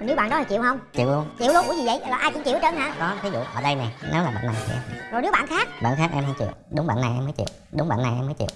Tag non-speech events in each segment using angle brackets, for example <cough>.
nếu bạn đó là chịu không? Chịu luôn. Chịu luôn? Ủa gì vậy? Là ai cũng chịu hết trơn hả? Có ví dụ ở đây nè nếu là bạn này thì em rồi nếu bạn khác? Bạn khác em không chịu? Đúng bạn này em mới chịu. Đúng bạn này em mới chịu.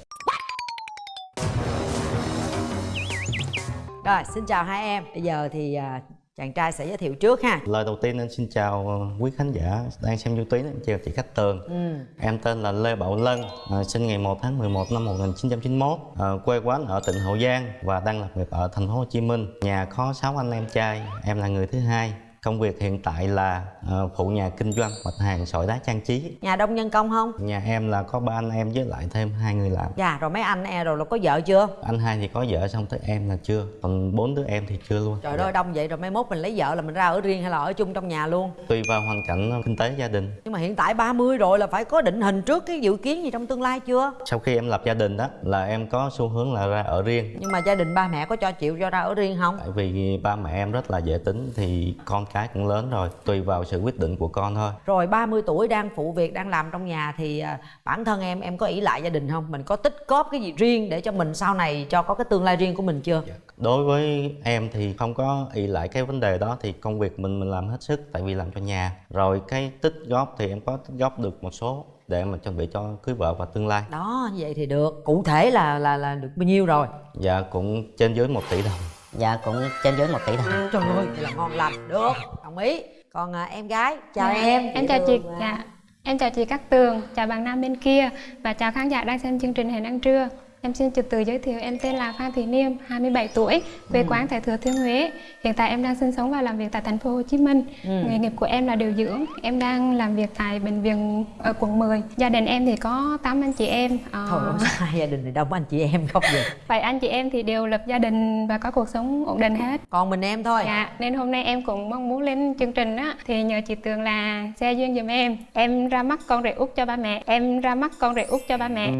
Rồi, xin chào hai em. Bây giờ thì à, chàng trai sẽ giới thiệu trước ha. Lời đầu tiên em xin chào ờ, quý khán giả đang xem YouTube, em chào chị Cát Tường. Ừ. Em tên là Lê Bảo Lân, à, sinh ngày 1 tháng 11 năm 1991, à, quê quán ở tỉnh Hậu Giang và đang làm việc ở thành phố Hồ Chí Minh. Nhà có 6 anh em trai, em là người thứ hai. Công việc hiện tại là ờ, phụ nhà kinh doanh mặt hàng sỏi đá trang trí. Nhà đông nhân công không? Nhà em là có ba anh em với lại thêm hai người làm. Dạ, rồi mấy anh e rồi là có vợ chưa? Anh hai thì có vợ xong tới em là chưa, còn bốn đứa em thì chưa luôn. Trời ơi, đông vậy rồi mai mốt mình lấy vợ là mình ra ở riêng hay là ở chung trong nhà luôn? Tùy vào hoàn cảnh kinh tế gia đình Nhưng mà hiện tại 30 rồi là phải có định hình trước cái dự kiến gì trong tương lai chưa? sau khi em lập gia đình đó là em có xu hướng là ra ở riêng Nhưng mà gia đình ba mẹ có cho chịu cho ra ở riêng không? tại vì ba mẹ em rất là dễ tính thì con cái cũng lớn rồi tùy vào sự quyết định của con thôi Rồi 30 tuổi đang phụ việc đang làm trong nhà thì à, bản thân em em có ỷ lại gia đình không? Mình có tích góp cái gì riêng để cho mình sau này cho có cái tương lai riêng của mình chưa? đối với em thì không có ỷ lại cái vấn đề đó thì công việc mình mình làm hết sức tại vì làm cho nhà rồi cái tích góp thì em có tích góp được một số để mà chuẩn bị cho cưới vợ và tương lai Đó, vậy thì được. Cụ thể là là là được bao nhiêu rồi? dạ cũng trên dưới một tỷ đồng dạ cũng trên dưới một tỷ đồng Trời ơi, là ngon lành. Được, đồng ý. Còn à, em gái, chào em. Em chào chị. Dạ. Em chào chị Cát Tường, chào bạn nam bên kia và chào khán giả đang xem chương trình Hẹn ăn trưa. Em xin trực tự giới thiệu em tên là Phan Thị Niêm, 27 tuổi, quê quán tại Thừa Thiên Huế. Hiện tại em đang sinh sống và làm việc tại thành phố Hồ Chí Minh. Nghề nghiệp của em là điều dưỡng. Em đang làm việc tại bệnh viện ở quận 10. Gia đình em thì có 8 anh chị em. Ờ, Thôi, không sao, hai gia đình thì đông anh chị em không vậy. Vậy anh chị em thì đều lập gia đình và có cuộc sống ổn định hết. Còn mình em thôi. Dạ, nên hôm nay em cũng mong muốn lên chương trình á thì nhờ chị Tường là xe duyên giùm em. Em ra mắt con rể út cho ba mẹ. Em ra mắt con rể út cho ba mẹ.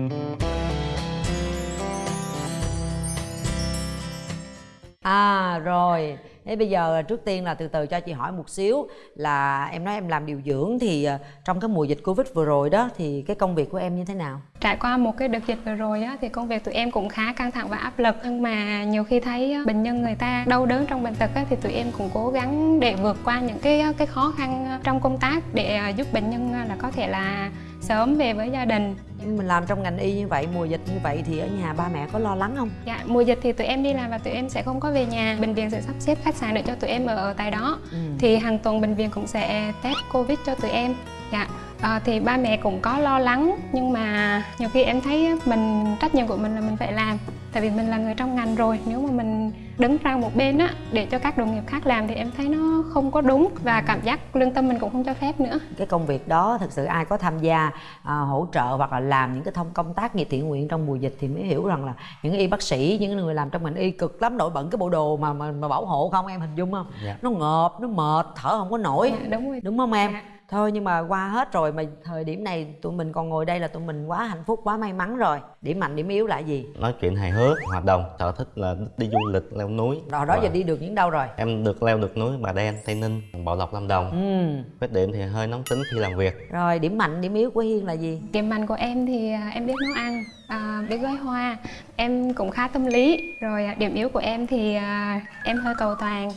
À rồi, thế bây giờ trước tiên là từ từ cho chị hỏi một xíu là em nói em làm điều dưỡng thì à, trong cái mùa dịch Covid vừa rồi đó thì cái công việc của em như thế nào? Trải qua một cái đợt dịch vừa rồi á thì công việc tụi em cũng khá căng thẳng và áp lực nhưng mà nhiều khi thấy á, bệnh nhân người ta đau đớn trong bệnh tật á, thì tụi em cũng cố gắng để vượt qua những cái cái khó khăn trong công tác để giúp bệnh nhân là có thể là sớm về với gia đình mình làm trong ngành y như vậy, mùa dịch như vậy thì ở nhà ba mẹ có lo lắng không? Dạ, mùa dịch thì tụi em đi làm và tụi em sẽ không có về nhà Bệnh viện sẽ sắp xếp khách sạn để cho tụi em ở, tại đó. Ừ. Thì hàng tuần bệnh viện cũng sẽ test Covid cho tụi em. Dạ, à, thì ba mẹ cũng có lo lắng Nhưng mà nhiều khi em thấy mình trách nhiệm của mình là mình phải làm Tại vì mình là người trong ngành rồi Nếu mà mình đứng sang một bên á để cho các đồng nghiệp khác làm thì em thấy nó không có đúng Và cảm giác lương tâm mình cũng không cho phép nữa Cái công việc đó thực sự ai có tham gia à, hỗ trợ hoặc là làm những cái thông công tác nghiệp thiện nguyện trong mùa dịch thì mới hiểu rằng là những y bác sĩ, những người làm trong ngành y cực lắm nổi bận cái bộ đồ mà mà, mà bảo hộ không em hình dung không? Dạ. Nó ngợp, nó mệt, thở không có nổi. Dạ, đúng rồi Đúng không em? Dạ. Thôi nhưng mà qua hết rồi mà thời điểm này tụi mình còn ngồi đây là tụi mình quá hạnh phúc, quá may mắn rồi. Điểm mạnh, điểm yếu là gì? nói chuyện hài hước hoạt động sở thích là đi du lịch leo núi Rồi đó Và giờ đi được những đâu rồi? em được leo được núi bà đen tây ninh bảo lộc lâm đồng Ừ. khuyết điểm thì hơi nóng tính khi làm việc Rồi điểm mạnh, điểm yếu của Hiên là gì? Điểm mạnh của em thì à, em biết nấu ăn, à, biết gói hoa, em cũng khá tâm lý. Rồi à, điểm yếu của em thì à, em hơi cầu toàn,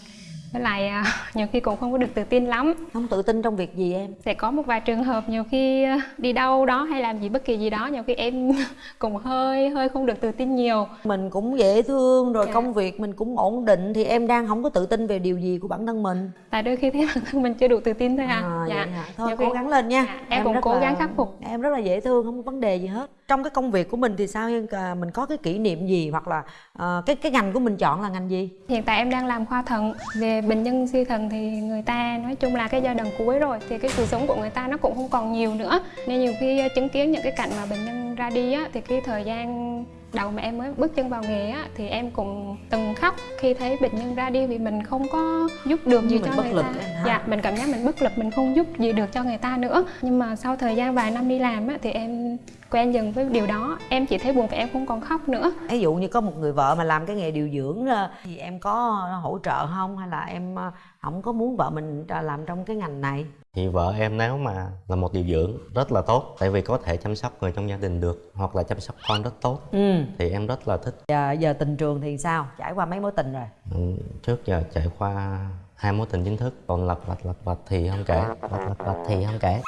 với lại à, <laughs> nhiều khi cũng không có được tự tin lắm. Không tự tin trong việc gì em? Sẽ có một vài trường hợp nhiều khi à, đi đâu đó hay làm gì bất kỳ gì đó, nhiều khi em <laughs> cũng hơi hơi không được tự tin nhiều. mình cũng dễ thương rồi Dạ. công việc mình cũng ổn định thì em đang không có tự tin về điều gì của bản thân mình Tại đôi khi thấy <laughs> bản thân mình chưa đủ tự tin thôi à. à, vậy hả? thôi Nhiều cố khi- gắng lên nha Dạ, em cũng rất cố là- gắng khắc phục. em rất là dễ thương không có vấn đề gì hết trong cái công việc của mình thì sao À, mình có cái kỷ niệm gì hoặc là à, cái cái ngành của mình chọn là ngành gì? Hiện tại em đang làm khoa thận. Về bệnh nhân suy thận thì người ta nói chung là cái giai đoạn cuối rồi Thì cái sự sống của người ta nó cũng không còn nhiều nữa. Nên nhiều khi ờ, chứng kiến những cái cảnh mà bệnh nhân ra đi á Thì cái thời gian đầu mà em mới bước chân vào nghề á Thì em cũng từng khóc khi thấy bệnh nhân ra đi Vì mình không có giúp được gì Mình cho bất người lực ta. em? Dạ, mình cảm giác mình bất lực, mình không giúp gì được cho người ta nữa. Nhưng mà sau thời gian vài năm đi làm á Thì em quen dần với điều đó. Em chỉ thấy buồn và em không còn khóc nữa. Ví dụ như có một người vợ mà làm cái nghề điều dưỡng ờ, thì em có hỗ trợ không? Hay là em ờ, không có muốn vợ mình làm trong cái ngành này thì vợ em nếu mà là một điều dưỡng rất là tốt tại vì có thể chăm sóc người trong gia đình được hoặc là chăm sóc con rất tốt. Ừ. Thì em rất là thích. Giờ, giờ tình trường thì sao? Trải qua mấy mối tình rồi? Ừ, trước giờ trải qua hai mối tình chính thức còn lật vạch lật vạch thì không kể lật lật lật thì không kể.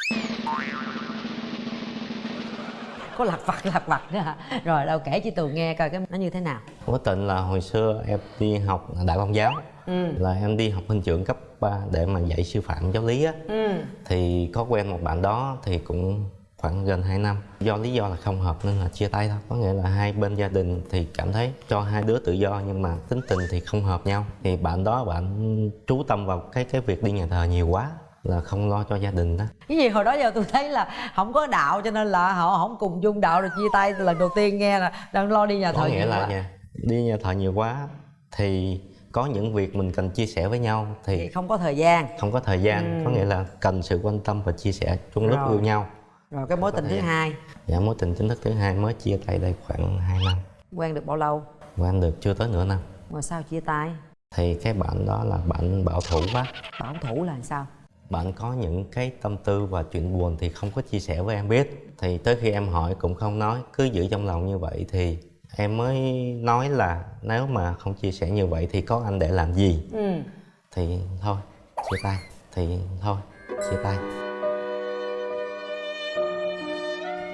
Có lặt vặt lặt vặt nữa hả? Rồi đâu kể chị tường nghe coi cái nó như thế nào mối tình là hồi xưa em đi học đại công giáo. Ừ. Là em đi học hình trưởng cấp 3 để mà dạy sư phạm giáo lý á. Ừ. Thì có quen một bạn đó thì cũng khoảng gần 2 năm. Do lý do là không hợp nên là chia tay thôi. Có nghĩa là hai bên gia đình thì cảm thấy cho hai đứa tự do nhưng mà tính tình thì không hợp nhau. Thì bạn đó bạn chú tâm vào cái cái việc đi nhà thờ nhiều quá là không lo cho gia đình đó. Cái gì hồi đó giờ tôi thấy là không có đạo cho nên là họ không cùng chung đạo rồi chia tay. Lần đầu tiên nghe là đang lo đi nhà thờ có nghĩa là quá. Đi nhà thờ nhiều quá thì có những việc mình cần chia sẻ với nhau thì thì không có thời gian. Không có thời gian Ừ. có nghĩa là cần sự quan tâm và chia sẻ chung lúc yêu nhau. Rồi cái mối tình thứ hai. Dạ mối tình chính thức thứ hai mới chia tay đây khoảng 2 năm. Quen được bao lâu? Quen được chưa tới nửa năm. Mà sao chia tay? Thì cái bạn đó là bạn bảo thủ quá. Bảo thủ là sao? Bạn có những cái tâm tư và chuyện buồn thì không có chia sẻ với em biết. Thì tới khi em hỏi cũng không nói cứ giữ trong lòng như vậy thì em mới nói là nếu mà không chia sẻ như vậy thì có anh để làm gì? Ừ. Thì thôi chia tay. Thì thôi chia tay.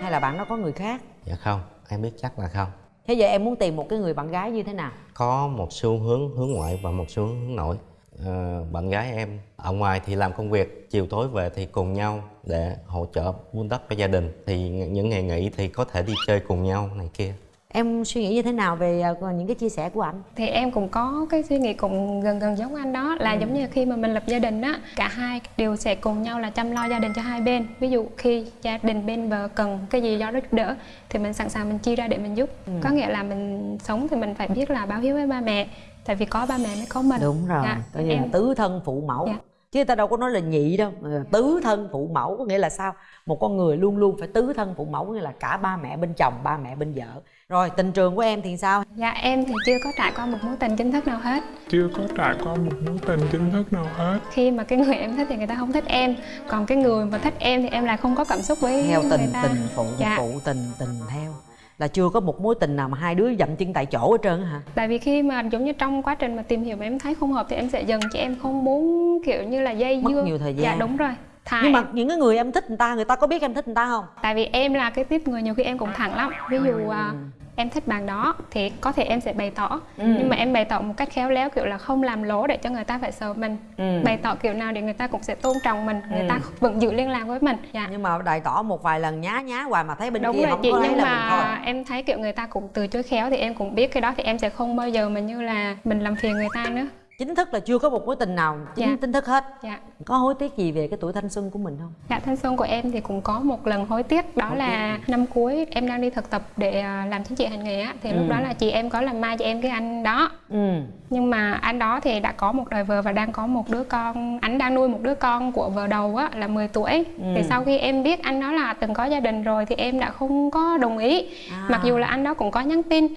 Hay là bạn đó có người khác? Dạ không em biết chắc là không. Thế giờ em muốn tìm một cái người bạn gái như thế nào? Có một xu hướng hướng ngoại và một xu hướng hướng nội. Ờ, bạn gái em ở ngoài thì làm công việc chiều tối về thì cùng nhau để hỗ trợ vun đắp cho gia đình. Thì những ngày nghỉ thì có thể đi chơi cùng nhau này kia em suy nghĩ như thế nào về ờ, những cái chia sẻ của anh? Thì em cũng có cái suy nghĩ cũng gần gần giống anh đó là Ừ. giống như khi mà mình lập gia đình á cả hai đều sẽ cùng nhau là chăm lo gia đình cho hai bên. Ví dụ khi gia đình bên vợ cần cái gì đó giúp đỡ thì mình sẵn sàng mình chi ra để mình giúp. Ừ. có nghĩa là mình sống thì mình phải biết là báo hiếu với ba mẹ tại vì có ba mẹ mới có mình. Đúng rồi Dạ, coi như là em- tứ thân phụ mẫu. Dạ. chứ ta đâu có nói là nhị đâu tứ thân phụ mẫu có nghĩa là sao? Một con người luôn luôn phải tứ thân phụ mẫu có nghĩa là cả ba mẹ bên chồng ba mẹ bên vợ rồi tình trường của em thì sao? Dạ em thì chưa có trải qua một mối tình chính thức nào hết. Chưa có trải qua một mối tình chính thức nào hết. Khi mà cái người em thích thì người ta không thích em. Còn cái người mà thích em thì em lại không có cảm xúc với theo người tình ta. tình phụ Dạ. phụ tình tình theo. Là chưa có một mối tình nào mà hai đứa dậm chân tại chỗ hết trơn á hả? Tại vì khi mà giống như trong quá trình mà tìm hiểu mà em thấy không hợp thì em sẽ dừng chứ em không muốn kiểu như là dây Mất dưa. nhiều thời dạ gian. đúng rồi thà nhưng mà những cái người em thích người ta người ta có biết em thích người ta không? Tại vì em là cái tiếp người nhiều khi em cũng thẳng lắm. Ví dụ à, em thích bạn đó thì có thể em sẽ bày tỏ. Ừ. nhưng mà em bày tỏ một cách khéo léo kiểu là không làm lố để cho người ta phải sợ mình. Ừ. bày tỏ kiểu nào để người ta cũng sẽ tôn trọng mình người Ừ. ta vẫn giữ liên lạc với mình. Dạ. Nhưng mà bày tỏ một vài lần nhá nhá hoài mà thấy bên đúng kia rồi không chị có lấy nhưng là mình thôi. mà em thấy kiểu người ta cũng từ chối khéo thì em cũng biết cái đó thì em sẽ không bao giờ mà như là mình làm phiền người ta nữa chính thức là chưa có một mối tình nào chính Dạ. chính thức hết. Dạ. Có hối tiếc gì về cái tuổi thanh xuân của mình không? Dạ thanh xuân của em thì cũng có một lần hối tiếc đó Hối là năm cuối em đang đi thực tập để à, làm chính trị hành nghề á. Thì Ừ. lúc đó là chị em có làm mai cho em cái anh đó. Ừ. Nhưng mà anh đó thì đã có một đời vợ và đang có một đứa con anh đang nuôi một đứa con của vợ đầu á là 10 tuổi. Ừ. thì sau khi em biết anh đó là từng có gia đình rồi thì em đã không có đồng ý. À. mặc dù là anh đó cũng có nhắn tin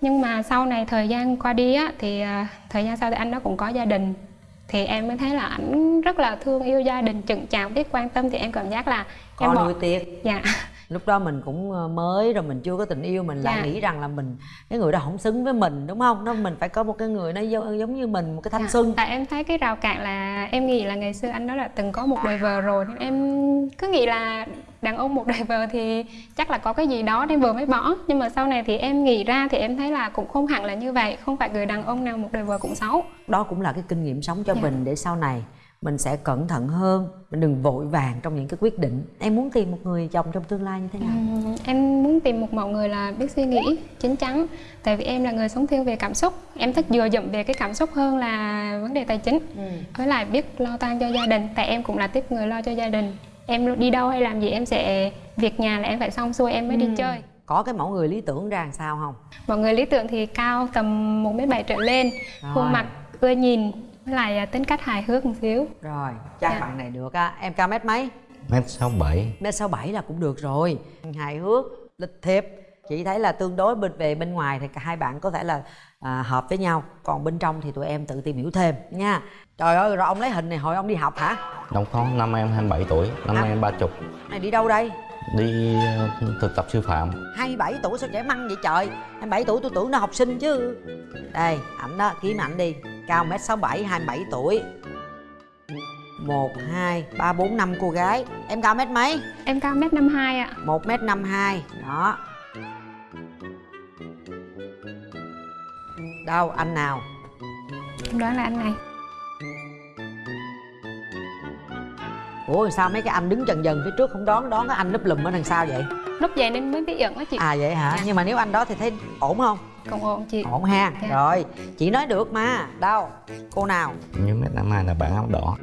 nhưng mà sau này thời gian qua đi á thì à, thời gian sau thì anh đó cũng có gia đình. Thì em mới thấy là ảnh rất là thương yêu gia đình chững chạc biết quan tâm. Thì em cảm giác là có em bỏ nuôi tiếc. Dạ. <laughs> Lúc đó mình cũng ờ, mới rồi mình chưa có tình yêu. Mình lại Dạ. nghĩ rằng là mình cái người đó không xứng với mình đúng không? Nó mình phải có một cái người nó giống, như mình một cái thanh Dạ. xuân Tại em thấy cái rào cản là em nghĩ là ngày xưa anh đó là từng có một đời vợ rồi em cứ nghĩ là đàn ông một đời vợ thì chắc là có cái gì đó nên vừa mới bỏ. Nhưng mà sau này thì em nghĩ ra thì em thấy là cũng không hẳn là như vậy không phải người đàn ông nào một đời vợ cũng xấu. Đó cũng là cái kinh nghiệm sống cho Dạ. mình để sau này mình sẽ cẩn thận hơn mình đừng vội vàng trong những cái quyết định. Em muốn tìm một người chồng trong tương lai như thế nào? Ừm, em muốn tìm một mẫu người là biết suy nghĩ chín chắn. Tại vì em là người sống thiên về cảm xúc. Em thích dựa dẫm về cái cảm xúc hơn là vấn đề tài chính. Với lại biết lo toan cho gia đình tại em cũng là tiếp người lo cho gia đình em đi đâu hay làm gì em sẽ việc nhà là em phải xong xuôi em mới đi chơi. Có cái mẫu người lý tưởng ra làm sao không? Mọi người lý tưởng thì cao tầm 1 m bảy trở lên Rồi. khuôn mặt ưa nhìn với lại à, tính cách hài hước một xíu. Rồi chắc Dạ. bạn này được á. Em cao mét mấy? Mét sáu bảy. Mét sáu bảy là cũng được rồi. Hài hước lịch thiệp. Chị thấy là tương đối bên về bên ngoài thì cả hai bạn có thể là à, hợp với nhau. Còn bên trong thì tụi em tự tìm hiểu thêm nha. Trời ơi rồi ông lấy hình này hồi ông đi học hả? Đâu có năm em 27 tuổi năm À. nay em ba chục. Này đi đâu đây? Đi ờ, thực tập sư phạm. 27 tuổi sao trẻ măng vậy trời? 27 tuổi tôi tưởng nó học sinh chứ. Đây ảnh đó kiếm ảnh đi. Cao mét sáu bảy 27 tuổi. một hai ba bốn năm cô gái. Em cao mét mấy? Em cao mét 52 ạ. một mét năm hai đó đâu anh nào? Em đoán là anh này. Ủa sao mấy cái anh đứng trần dần phía trước không đón đón cái anh núp lùm ở đằng sau vậy? Lúc vậy nên mới bí ẩn á chị. À vậy hả? Dạ. nhưng mà nếu anh đó thì thấy ổn không? Cũng ổn chị. Ổn ha. Dạ. rồi chị nói được mà. Đâu? Cô nào? Nhớ mét năm hai là bạn áo đỏ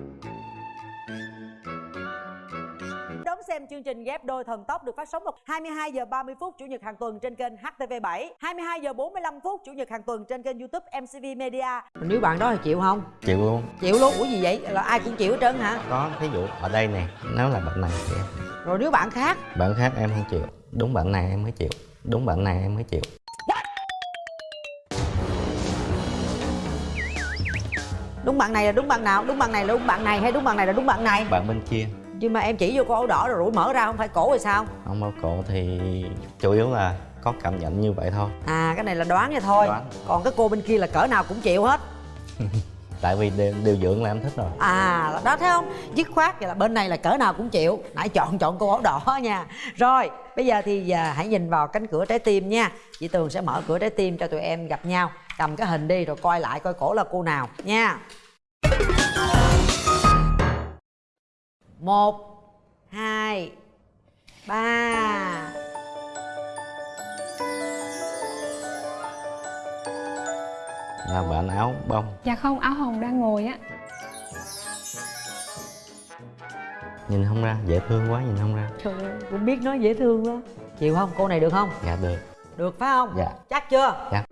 ghép đôi thần tốc được phát sóng vào 22 giờ 30 phút chủ nhật hàng tuần trên kênh HTV7, 22 giờ 45 phút chủ nhật hàng tuần trên kênh YouTube MCV Media. Nếu bạn đó thì chịu không? chịu luôn Chịu luôn. Ủa gì vậy? Là ai cũng chịu hết trơn hả? có thí dụ ở đây nè nếu là bạn này thì em Rồi nếu bạn khác bạn khác em không chịu đúng bạn này em mới chịu đúng bạn này em mới chịu đúng bạn này là đúng bạn nào? Đúng bạn này là đúng bạn này hay đúng bạn này là đúng bạn này? bạn bên kia Nhưng mà em chỉ vô con ấu đỏ rồi rủi mở ra không phải cổ rồi sao? không bao cổ thì chủ yếu là có cảm nhận như vậy thôi À cái này là đoán vậy thôi. Đoán. Còn cái cô bên kia là cỡ nào cũng chịu hết. <laughs> tại vì điều, điều dưỡng là em thích rồi À đó thấy không? Dứt khoát vậy là bên này là cỡ nào cũng chịu Nãy chọn chọn cô áo đỏ <laughs> nha Rồi bây giờ thì à, hãy nhìn vào cánh cửa trái tim nha Chị Tường sẽ mở cửa trái tim cho tụi em gặp nhau Cầm cái hình đi rồi coi lại coi cổ là cô nào nha Một Hai Ba là bạn áo bông Dạ không, áo hồng đang ngồi á nhìn không ra dễ thương quá nhìn không ra Trời ơi, cũng biết nói dễ thương đó Chịu không? Cô này được không? dạ được Được phải không? Dạ. Chắc chưa? dạ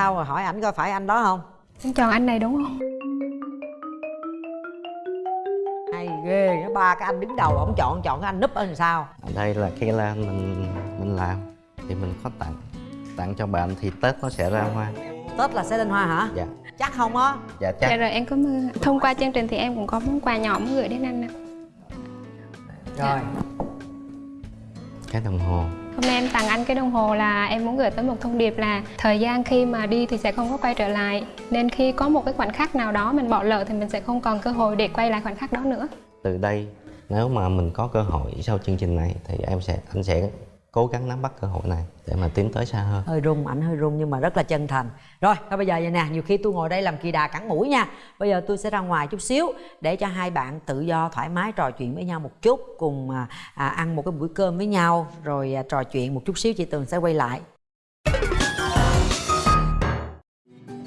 Sao rồi hỏi ảnh coi phải anh đó không? Em chọn anh này đúng không? hay ghê nó ba cái anh đứng đầu ổng chọn chọn cái anh núp ở làm sao? Ở đây là cái lan mình mình làm thì mình có tặng tặng cho bạn thì tết nó sẽ ra hoa. Tết là sẽ lên hoa hả? Dạ. Chắc không á. Dạ Dạ chắc rồi em cảm ơn. Thông qua chương trình thì em cũng có món quà nhỏ muốn gửi đến anh ạ rồi. Cái đồng hồ Hôm nay em tặng anh cái đồng hồ là em muốn gửi tới một thông điệp là thời gian khi mà đi thì sẽ không có quay trở lại nên khi có một cái khoảnh khắc nào đó mình bỏ lỡ thì mình sẽ không còn cơ hội để quay lại khoảnh khắc đó nữa. từ đây, nếu mà mình có cơ hội sau chương trình này thì em sẽ, anh sẽ cố gắng nắm bắt cơ hội này để mà tiến tới xa hơn. Hơi run ảnh hơi run nhưng mà rất là chân thành. Rồi thôi bây giờ vậy nè nhiều khi tôi ngồi đây làm kỳ đà cắn mũi nha. Bây giờ tôi sẽ ra ngoài chút xíu để cho hai bạn tự do thoải mái trò chuyện với nhau một chút cùng à, à, ăn một cái bữa cơm với nhau rồi à, trò chuyện một chút xíu chị tường sẽ quay lại.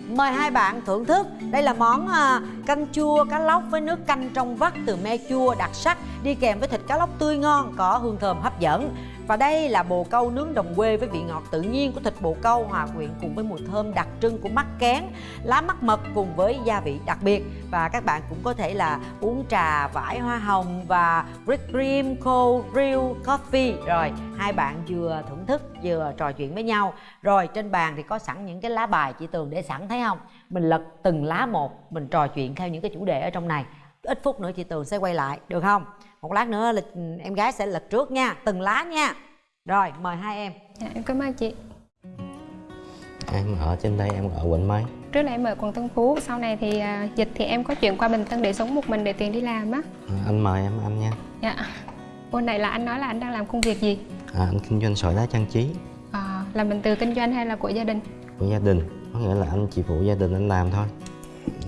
Mời hai bạn thưởng thức. Đây là món à, canh chua cá lóc với nước canh trong vắt từ me chua đặc sắc Đi kèm với thịt cá lóc tươi ngon có hương thơm hấp dẫn. Và đây là bồ câu nướng đồng quê với vị ngọt tự nhiên của thịt bồ câu hòa quyện cùng với mùi thơm đặc trưng của mắc kén, Lá mắc mật cùng với gia vị đặc biệt. Và các bạn cũng có thể là uống trà vải hoa hồng và whipped cream, cold brew, coffee. Rồi, hai bạn vừa thưởng thức, vừa trò chuyện với nhau. Rồi, trên bàn thì có sẵn những cái lá bài chị Tường để sẵn, thấy không? Mình lật từng lá một, Mình trò chuyện theo những cái chủ đề ở trong này. Ít phút nữa chị Tường sẽ quay lại, được không? Một lát nữa là ừ, em gái sẽ lật trước nha Từng lá nha Rồi mời hai em Dạ, em cảm ơn chị. em ở trên đây em ở quận mấy Trước là em ở quận Tân Phú, sau này thì à, dịch thì em có chuyển qua Bình Tân để sống một mình để tiền đi làm á. à, anh mời em anh nha Dạ. Hôm này là anh nói là anh đang làm công việc gì? à, anh kinh doanh sỏi đá trang trí À, là mình từ kinh doanh hay là của gia đình? của gia đình có nghĩa là anh chỉ phụ gia đình anh làm thôi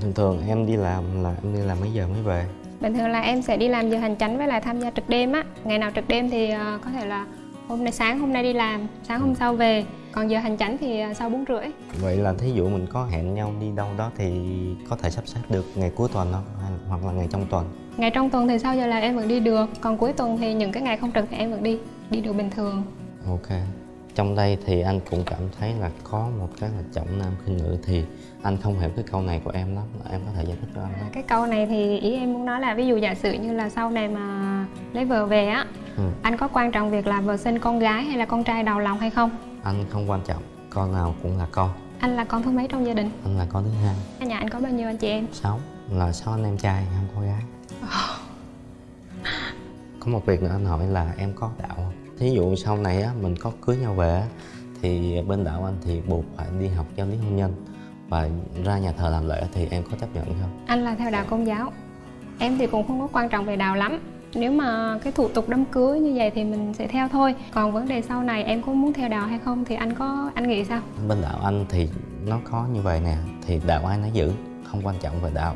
thường thường em đi làm là em đi làm mấy giờ mới về Bình thường là em sẽ đi làm giờ hành chánh với lại tham gia trực đêm á. Ngày nào trực đêm thì à, có thể là hôm nay sáng hôm nay đi làm, sáng hôm sau về. Còn giờ hành chánh thì à, sau bốn rưỡi. vậy là thí dụ mình có hẹn nhau đi đâu đó thì có thể sắp xếp được ngày cuối tuần không hoặc là ngày trong tuần Ngày trong tuần thì sau giờ là em vẫn đi được, còn cuối tuần thì những cái ngày không trực thì em vẫn đi, đi được bình thường. ok trong đây thì anh cũng cảm thấy là có một cái là trọng nam khinh nữ thì anh không hiểu cái câu này của em lắm em có thể giải thích cho anh không Cái câu này thì ý em muốn nói là ví dụ giả sử như là sau này mà lấy vợ về á, ừ. anh có quan trọng việc là vợ sinh con gái hay là con trai đầu lòng hay không? anh không quan trọng con nào cũng là con Anh là con thứ mấy trong gia đình? anh là con thứ hai Ở Nhà anh có bao nhiêu anh chị em? sáu là sáu anh em trai không có gái có một việc nữa anh hỏi là em có đạo không thí dụ sau này á mình có cưới nhau về á, thì bên đạo anh thì buộc phải đi học giáo lý hôn nhân. Và ra nhà thờ làm lễ thì em có chấp nhận không? Anh là theo đạo công giáo. Em thì cũng không có quan trọng về đạo lắm. Nếu mà cái thủ tục đám cưới như vậy thì mình sẽ theo thôi. Còn vấn đề sau này em có muốn theo đạo hay không thì anh có anh nghĩ sao? Bên đạo anh thì nó có như vậy nè thì đạo ai nó giữ không quan trọng về đạo.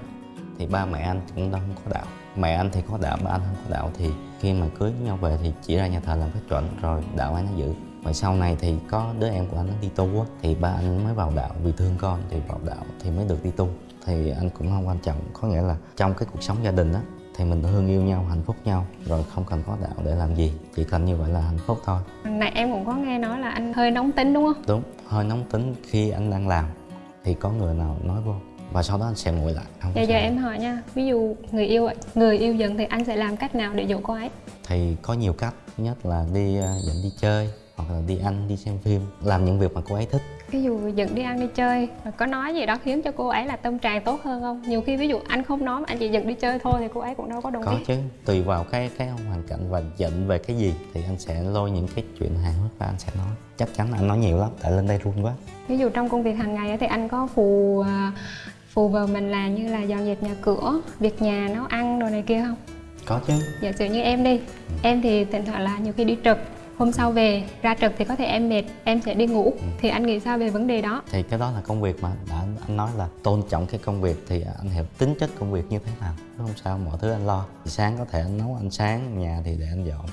Thì ba mẹ anh cũng đâu không có đạo. Mẹ anh thì có đạo ba anh không có đạo thì khi mà cưới nhau về thì chỉ ra nhà thờ làm phép chuẩn rồi đạo ai nó giữ. Và sau này thì có đứa em của anh nó đi tu á thì ba anh mới vào đạo vì thương con thì vào đạo thì mới được đi tu. Thì anh cũng không quan trọng có nghĩa là trong cái cuộc sống gia đình á thì mình thương yêu nhau hạnh phúc nhau rồi không cần có đạo để làm gì chỉ cần như vậy là hạnh phúc thôi. Này em cũng có nghe nói là anh hơi nóng tính đúng không? Đúng hơi nóng tính khi anh đang làm thì có người nào nói vô và sau đó anh sẽ nguội lại không Bây giờ sao. em hỏi nha, ví dụ người yêu người yêu dần thì anh sẽ làm cách nào để dỗ cô ấy? thì có nhiều cách thứ nhất là đi ờ, dẫn đi chơi hoặc là đi ăn đi xem phim làm những việc mà cô ấy thích Ví dụ dẫn đi ăn đi chơi, có nói gì đó khiến cho cô ấy là tâm trạng tốt hơn không? Nhiều khi ví dụ anh không nói mà anh chỉ dẫn đi chơi thôi thì cô ấy cũng đâu có đồng có ý. chứ tùy vào cái cái hoàn cảnh và giận về cái gì thì anh sẽ lôi những cái chuyện hài hước và anh sẽ nói chắc chắn anh nói nhiều lắm tại lên đây run quá Ví dụ trong công việc hàng ngày thì anh có phù phù vào mình là như là dọn dẹp nhà cửa, việc nhà, nấu ăn đồ này kia không? có chứ Giả sử như em đi, em thì thỉnh thoảng là nhiều khi đi trực Hôm sau về, ra trực thì có thể em mệt, em sẽ đi ngủ Thì anh nghĩ sao về vấn đề đó? thì cái đó là công việc mà đã anh nói là tôn trọng cái công việc thì anh hiểu tính chất công việc như thế nào Chứ không sao mọi thứ anh lo thì sáng có thể anh nấu ăn sáng nhà thì để anh dọn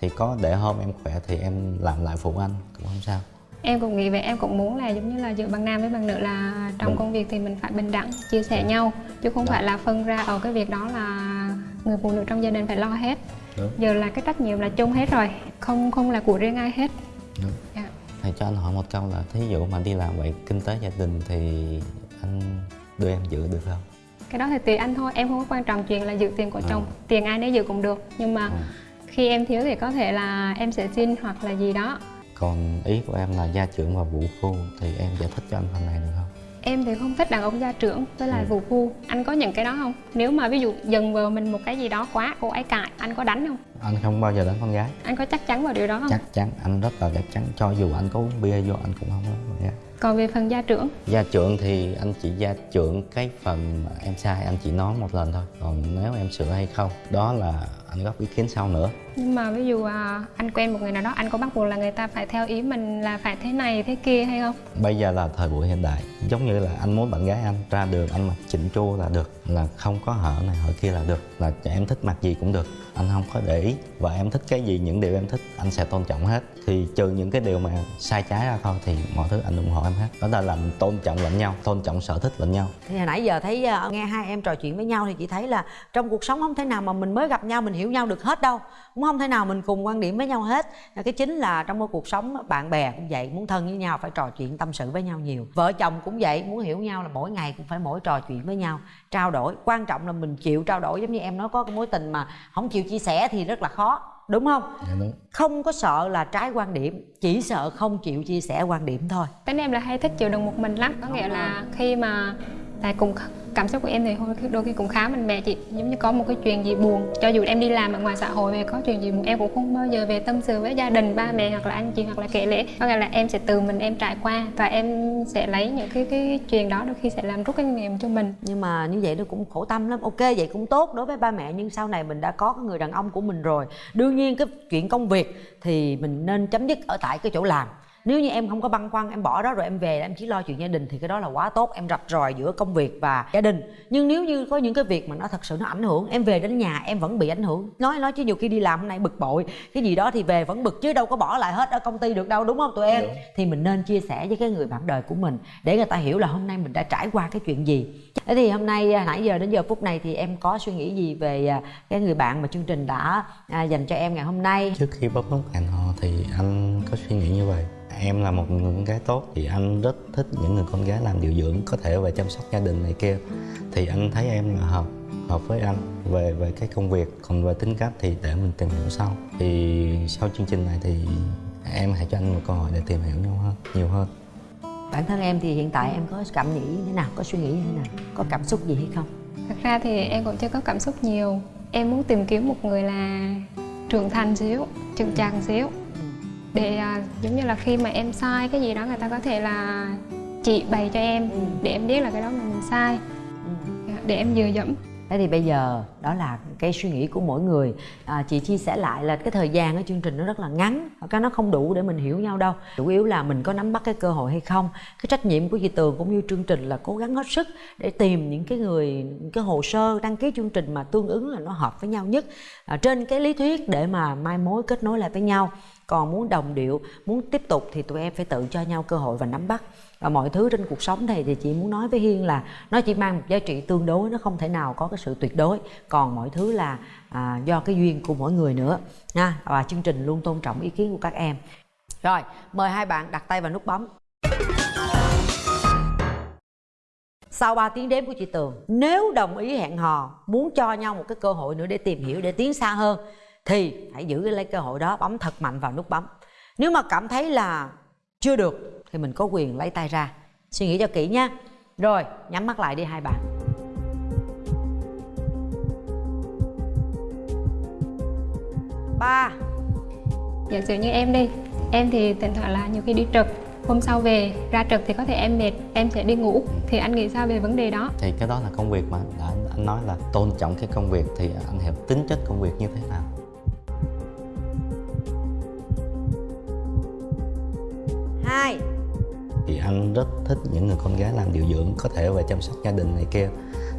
thì có để hôm em khỏe thì em làm lại phụ anh cũng không sao Em cũng nghĩ vậy, em cũng muốn là giống như là giữa bằng nam với bằng nữ là trong Đúng. công việc thì mình phải bình đẳng, chia sẻ nhau Chứ không Đó. phải là phân ra ở cái việc đó là người phụ nữ trong gia đình phải lo hết Đúng. Giờ là cái trách nhiệm là chung hết rồi, không không là của riêng ai hết Đúng. Dạ. Thầy cho anh hỏi một câu là thí dụ mà đi làm vậy kinh tế gia đình thì anh đưa em giữ được không? Cái đó thì tùy anh thôi, em không có quan trọng chuyện là giữ tiền của chồng Tiền ai nấy giữ cũng được Nhưng mà khi em thiếu thì có thể là em sẽ xin hoặc là gì đó Còn ý của em là gia trưởng và vũ phu thì em giải thích cho anh phần này được không? Em thì không thích đàn ông gia trưởng với lại Ừ. vụ phu Anh có những cái đó không? Nếu mà ví dụ dần vào mình một cái gì đó quá, cô ấy cãi, anh có đánh không? Anh không bao giờ đánh con gái Anh có chắc chắn vào điều đó không? Chắc chắn, anh rất là chắc chắn Cho dù anh có uống bia vô anh cũng không con gái Còn về phần gia trưởng Gia trưởng thì anh chỉ gia trưởng cái phần mà em sai anh chỉ nói một lần thôi Còn nếu em sửa hay không Đó là anh góp ý kiến sau nữa. Nhưng mà ví dụ à, anh quen một người nào đó Anh có bắt buộc là người ta phải theo ý mình là phải thế này thế kia hay không? Bây giờ là thời buổi hiện đại. Giống như là anh muốn bạn gái anh ra đường anh mặc chỉnh chu là được. Là không có hở này hở kia là được. Là em thích mặc gì cũng được anh không có để ý. Và em thích cái gì, những điều em thích Anh sẽ tôn trọng hết. Thì trừ những cái điều mà sai trái ra thôi Thì mọi thứ anh ủng hộ em hết. Đó là làm tôn trọng lẫn nhau Tôn trọng sở thích lẫn nhau. Thì hồi nãy giờ thấy ờ, nghe hai em trò chuyện với nhau thì chị thấy là trong cuộc sống không thể nào mà mình mới gặp nhau mình hiểu nhau được hết đâu. Cũng không thể nào mình cùng quan điểm với nhau hết. Ờ, cái chính là trong cuộc sống bạn bè cũng vậy muốn thân với nhau phải trò chuyện tâm sự với nhau nhiều. Vợ chồng cũng vậy muốn hiểu nhau là mỗi ngày cũng phải mỗi trò chuyện với nhau trao đổi. Quan trọng là mình chịu trao đổi giống như em nói có cái mối tình mà không chịu chia sẻ thì rất là khó đúng không? Dạ đúng. Không có sợ là trái quan điểm chỉ sợ không chịu chia sẻ quan điểm thôi. Tính em là hay thích chịu đựng một mình lắm. Có nghĩa là khi mà tại cùng cảm xúc của em thì đôi khi, đôi khi cũng khá mạnh mẽ chị giống như có một cái chuyện gì buồn. Cho dù em đi làm ở ngoài xã hội về có chuyện gì buồn em cũng không bao giờ về tâm sự với gia đình ba mẹ hoặc là anh chị hoặc là kể lễ có nghĩa là em sẽ từ mình em trải qua và em sẽ lấy những cái cái chuyện đó đôi khi sẽ làm rút kinh nghiệm cho mình. Nhưng mà như vậy nó cũng khổ tâm lắm. Ok vậy cũng tốt đối với ba mẹ nhưng sau này mình đã có cái người đàn ông của mình rồi. Đương nhiên cái chuyện công việc thì mình nên chấm dứt ở tại cái chỗ làm nếu như em không có băn khoăn em bỏ đó rồi em về em chỉ lo chuyện gia đình thì cái đó là quá tốt. Em rạch ròi giữa công việc và gia đình. Nhưng nếu như có những cái việc mà nó thật sự nó ảnh hưởng em về đến nhà em vẫn bị ảnh hưởng. Nói nói chứ nhiều khi đi làm hôm nay bực bội cái gì đó thì về vẫn bực chứ đâu có bỏ lại hết ở công ty được đâu đúng không tụi em? Thì mình nên chia sẻ với cái người bạn đời của mình để người ta hiểu là hôm nay mình đã trải qua cái chuyện gì. Thế thì hôm nay à, nãy giờ đến giờ phút này thì em có suy nghĩ gì về à, cái người bạn mà chương trình đã à, dành cho em ngày hôm nay? Trước khi bấm nút hẹn hò thì anh có suy nghĩ như vậy Em là một người con gái tốt thì anh rất thích những người con gái làm điều dưỡng Có thể về chăm sóc gia đình này kia. Thì anh thấy em là hợp hợp với anh. Về về cái công việc còn về tính cách thì để mình tìm hiểu sau. Thì sau chương trình này thì em hãy cho anh một cơ hội để tìm hiểu nhau hơn nhiều hơn. Bản thân em thì hiện tại em có cảm nghĩ như thế nào? Có suy nghĩ như thế nào? Có cảm xúc gì hay không? Thật ra thì em cũng chưa có cảm xúc nhiều. Em muốn tìm kiếm một người là trưởng thành xíu chững chạc xíu để à, giống như là khi mà em sai cái gì đó người ta có thể là chị bày cho em để em biết là cái đó là mình sai. Để em dựa dẫm. Thế thì bây giờ đó là cái suy nghĩ của mỗi người. À, chị chia sẻ lại là cái thời gian ở chương trình nó rất là ngắn cái nó không đủ để mình hiểu nhau đâu. Chủ yếu là mình có nắm bắt cái cơ hội hay không cái trách nhiệm của chị tường cũng như chương trình là cố gắng hết sức để tìm những cái người những cái hồ sơ đăng ký chương trình mà tương ứng là nó hợp với nhau nhất. À, trên cái lý thuyết để mà mai mối kết nối lại với nhau còn muốn đồng điệu muốn tiếp tục thì tụi em phải tự cho nhau cơ hội và nắm bắt. Và mọi thứ trên cuộc sống này thì chị muốn nói với hiên là nó chỉ mang một giá trị tương đối nó không thể nào có cái sự tuyệt đối. Còn mọi thứ là à, do cái duyên của mỗi người nữa nha. Và chương trình luôn tôn trọng ý kiến của các em. Rồi mời hai bạn đặt tay vào nút bấm. Sau 3 tiếng đếm của chị Tường Nếu đồng ý hẹn hò Muốn cho nhau một cái cơ hội nữa để tìm hiểu Để tiến xa hơn thì hãy giữ lấy cơ hội đó Bấm thật mạnh vào nút bấm. Nếu mà cảm thấy là chưa được Thì mình có quyền lấy tay ra. Suy nghĩ cho kỹ nha. Rồi nhắm mắt lại đi hai bạn. Ba. Giả sử như em đi em thì thỉnh thoảng là nhiều khi đi trực. Hôm sau về ra trực thì có thể em mệt em sẽ đi ngủ. Thì anh nghĩ sao về vấn đề đó? Thì cái đó là công việc mà. Đã anh, anh nói là tôn trọng cái công việc thì anh hiểu tính chất công việc như thế nào anh rất thích những người con gái làm điều dưỡng, có thể về chăm sóc gia đình này kia.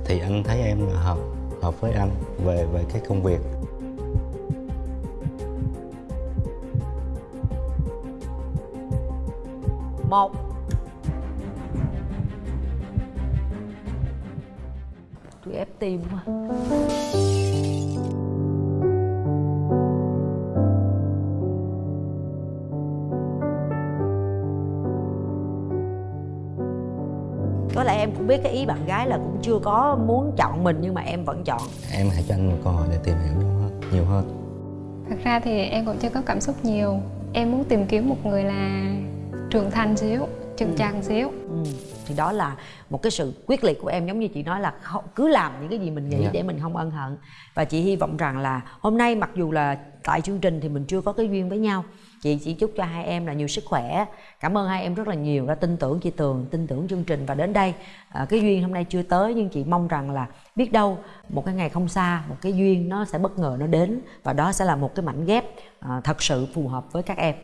Thì anh thấy em là hợp hợp với anh về về cái công việc. Một. Tôi ép tim quá. Em cũng biết cái ý bạn gái là cũng chưa có muốn chọn mình nhưng mà em vẫn chọn. Em hãy cho anh một cơ hội để tìm hiểu nhau hơn nhiều hơn. Thật ra thì em cũng chưa có cảm xúc nhiều. Em muốn tìm kiếm một người là trưởng thành xíu chững chạc xíu. Ừ. thì đó là một cái sự quyết liệt của em giống như chị nói là không, cứ làm những cái gì mình nghĩ Dạ. để mình không ân hận. Và chị hy vọng rằng là hôm nay mặc dù là tại chương trình thì mình chưa có cái duyên với nhau chị chỉ chúc cho hai em là nhiều sức khỏe. Cảm ơn hai em rất là nhiều đã tin tưởng chị tường tin tưởng chương trình. Và đến đây à, cái duyên hôm nay chưa tới nhưng chị mong rằng là biết đâu một cái ngày không xa một cái duyên nó sẽ bất ngờ nó đến. Và đó sẽ là một cái mảnh ghép à, thật sự phù hợp với các em.